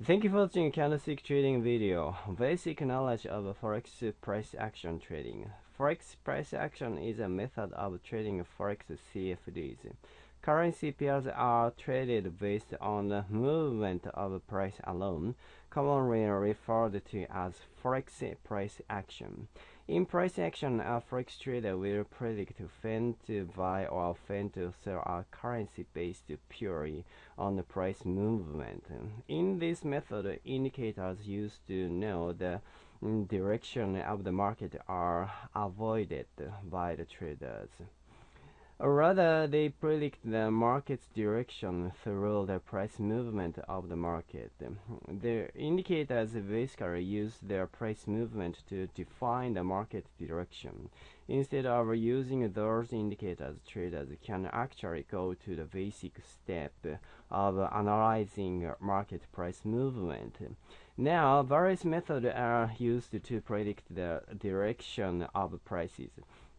Thank you for watching candlestick trading video. Basic knowledge of forex price action trading. Forex price action is a method of trading forex CFDs. Currency pairs are traded based on the movement of price alone, commonly referred to as forex price action. In price action, a forex trader will predict when to buy or when to sell a currency based purely on the price movement. In this method, indicators used to know the direction of the market are avoided by the traders. Or rather, they predict the market's direction through the price movement of the market. The indicators basically use their price movement to define the market direction. Instead of using those indicators, traders can actually go to the basic step of analyzing market price movement. Now, various methods are used to predict the direction of prices.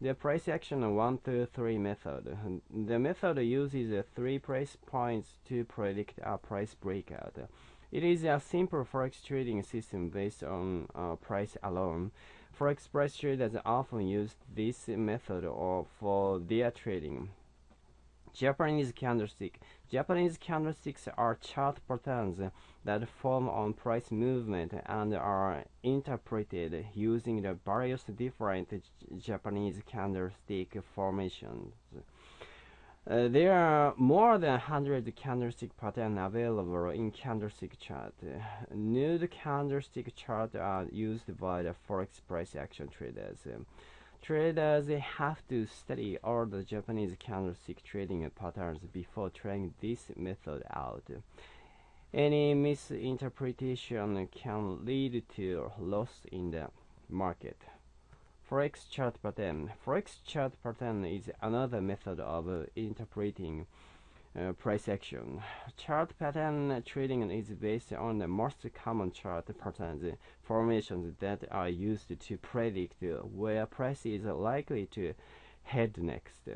The price action 1 to 3 method. The method uses three price points to predict a price breakout. It is a simple forex trading system based on uh, price alone. Forex price traders often use this method for their trading. Japanese candlestick. Japanese candlesticks are chart patterns that form on price movement and are interpreted using the various different Japanese candlestick formations. Uh, there are more than 100 candlestick patterns available in candlestick chart. Nude candlestick charts are used by the forex price action traders. Traders have to study all the Japanese candlestick trading patterns before trying this method out. Any misinterpretation can lead to loss in the market. Forex chart pattern. Forex chart pattern is another method of interpreting uh, price action. Chart pattern trading is based on the most common chart patterns formations that are used to predict where price is likely to head next.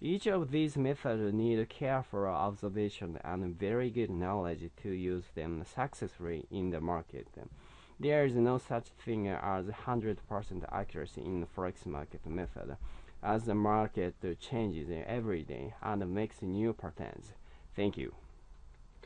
Each of these methods need careful observation and very good knowledge to use them successfully in the market. There is no such thing as 100% accuracy in forex market method as the market changes every day and makes new patterns. Thank you.